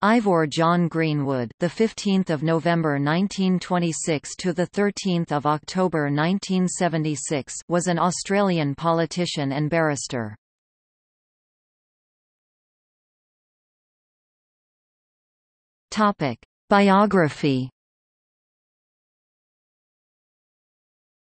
Ivor John Greenwood, the 15th of November 1926 to the 13th of October 1976, was an Australian politician and barrister. Topic: Biography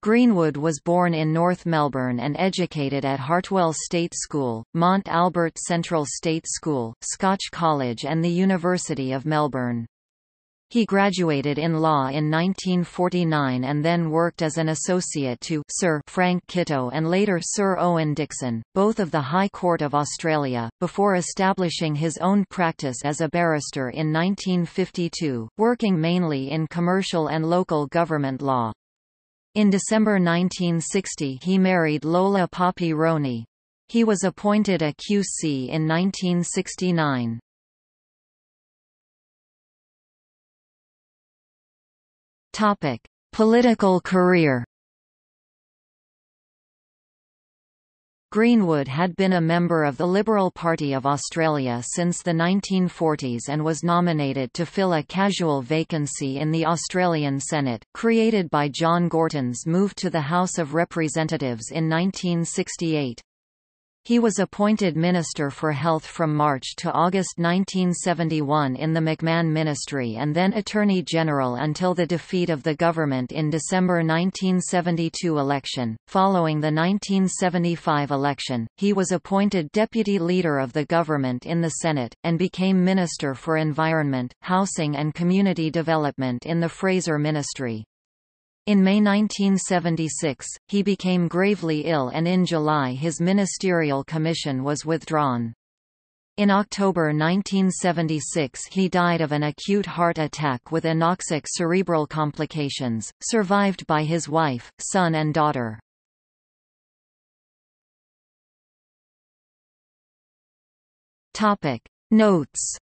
Greenwood was born in North Melbourne and educated at Hartwell State School, Mont Albert Central State School, Scotch College and the University of Melbourne. He graduated in law in 1949 and then worked as an associate to Sir Frank Kitto and later Sir Owen Dixon, both of the High Court of Australia, before establishing his own practice as a barrister in 1952, working mainly in commercial and local government law. In December 1960 he married Lola Poppy Roney. He was appointed a QC in 1969. Topic: Political career Greenwood had been a member of the Liberal Party of Australia since the 1940s and was nominated to fill a casual vacancy in the Australian Senate, created by John Gorton's move to the House of Representatives in 1968. He was appointed Minister for Health from March to August 1971 in the McMahon ministry and then Attorney General until the defeat of the government in December 1972 election. Following the 1975 election, he was appointed Deputy Leader of the government in the Senate, and became Minister for Environment, Housing and Community Development in the Fraser Ministry. In May 1976, he became gravely ill and in July his ministerial commission was withdrawn. In October 1976 he died of an acute heart attack with anoxic cerebral complications, survived by his wife, son and daughter. Notes